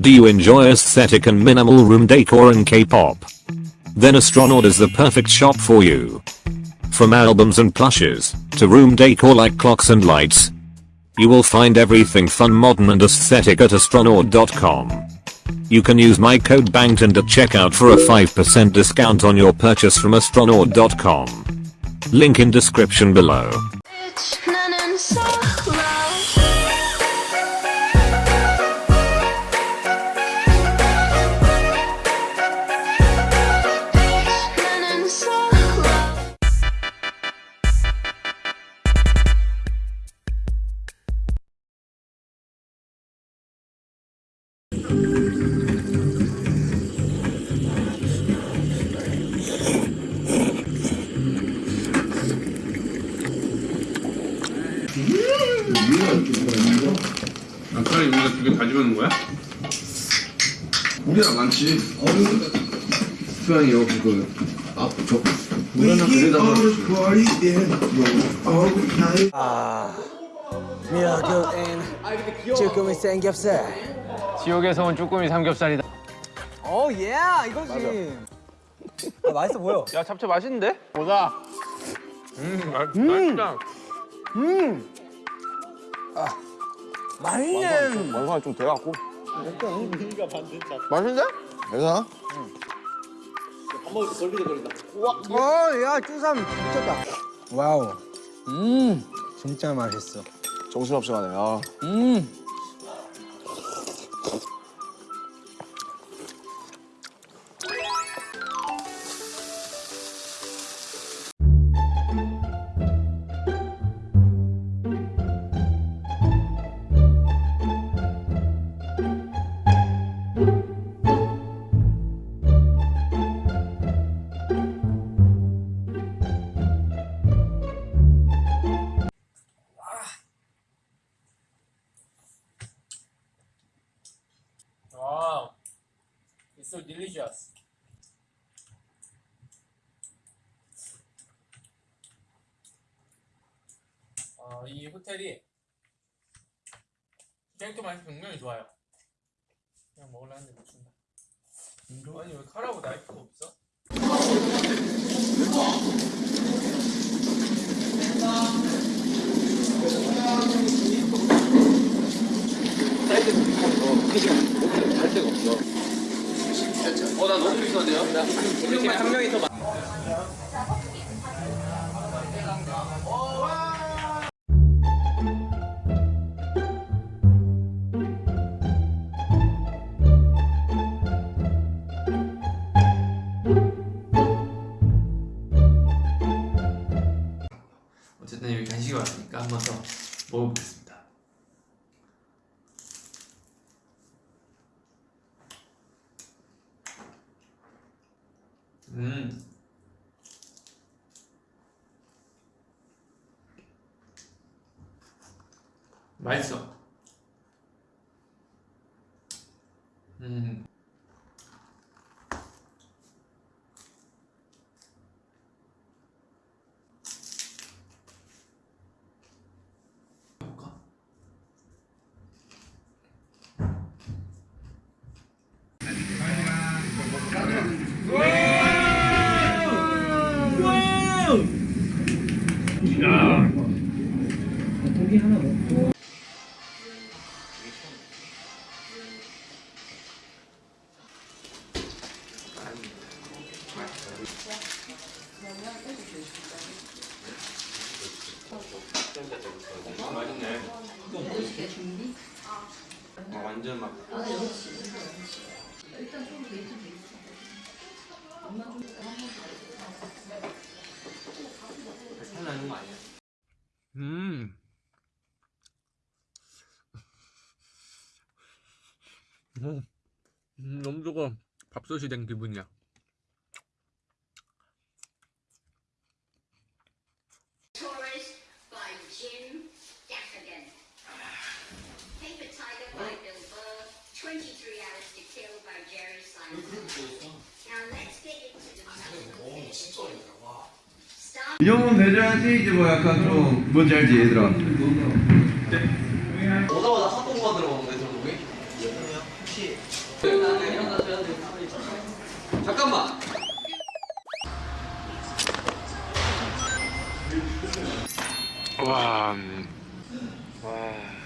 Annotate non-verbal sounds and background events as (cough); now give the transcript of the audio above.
Do you enjoy aesthetic and minimal room decor and K-pop? Then Astronaut is the perfect shop for you. From albums and plushes, to room decor like clocks and lights. You will find everything fun modern and aesthetic at astronaut.com. You can use my code BANGTON at checkout for a 5% discount on your purchase from astronaut.com. Link in description below. 아까 우리가 두개 가져가는 거야? 우리랑 많지. 수양이 여기 그, 아, 저, 우리는 그래다가. 앤 쭈꾸미 삼겹살 지옥에서 온 쭈꾸미 삼겹살이다. 오 예! 이거지 아, 맛있어 보여 야 잡채 맛있는데? 보자. 음, 맛, 맛있다. 맛있네 원산이 좀 돼갖고. 맛있는데? 괜찮아? 어야 쭈삼 미쳤다 와우 음 진짜 맛있어 정신없이 가네, 아. 음 so delicious. 어, 이 호텔이 땡크 맛이 굉장히 좋아요. 그냥 먹으려는데 못 준다. 아니 왜 칼하고 나이프가 없어? (laughs) 어나 너무 비싼데요? 한 명이 더 많. 어쨌든 여기 간식이 왔으니까 한번 더 먹어보겠습니다. 음. 맛있어. 음. 나는 거 아니야? 음. 음, 음, 너무 좋아. 밥솥이 된 기분이야. Tourist by Jim Gaffigan. Paper Tiger by Bill Burr. 23 Hours to Kill by Jerry Simon. Now let's get into the Start 이 정도는 내줘야지, 이제 뭐 약간 좀, 뭔지 알지, 얘들아? 혹시 잠깐만. 와, 음. 와.